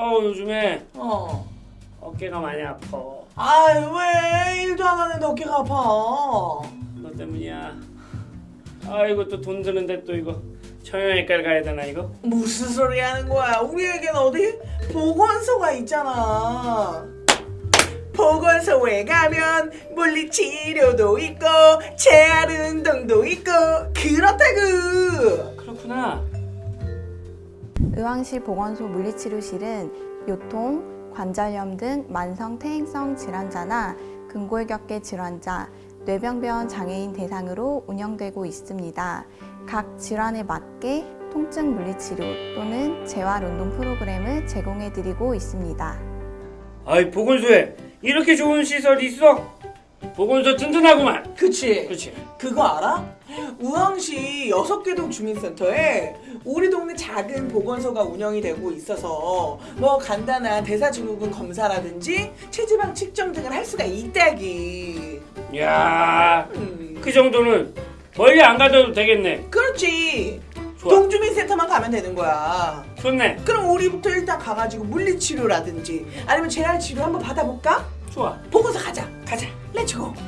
어 요즘에 어. 어깨가 많이 아파. 아이 왜 일도 안 하는데 어깨가 아파? 너 때문이야. 아이고 또돈 드는데 또 이거 청형외과를 가야 되나 이거? 무슨 소리 하는 거야? 우리에겐 어디 보건소가 있잖아. 보건소에 가면 물리치료도 있고 재활 운동도 있고 그렇다 의왕시 보건소 물리치료실은 요통, 관절염 등 만성 퇴행성 질환자나 근골격계 질환자, 뇌병변 장애인 대상으로 운영되고 있습니다. 각 질환에 맞게 통증 물리치료 또는 재활 운동 프로그램을 제공해 드리고 있습니다. 아이 보건소에 이렇게 좋은 시설이 있어? 보건소 튼튼하구만. 그치? 그렇지. 그거 알아? 우왕시 여섯 개동 주민센터에 우리 동네 작은 보건소가 운영이 되고 있어서 뭐 간단한 대사증후군 검사라든지 체지방 측정 등을 할 수가 있다기. 야, 음, 그 정도는 멀리 안 가도 되겠네. 그렇지. 좋아. 동주민센터만 가면 되는 거야. 좋네. 그럼 우리부터 일단 가가지고 물리치료라든지 아니면 재활치료 한번 받아볼까? 좋아. 보건소 가자. 가자. schedule.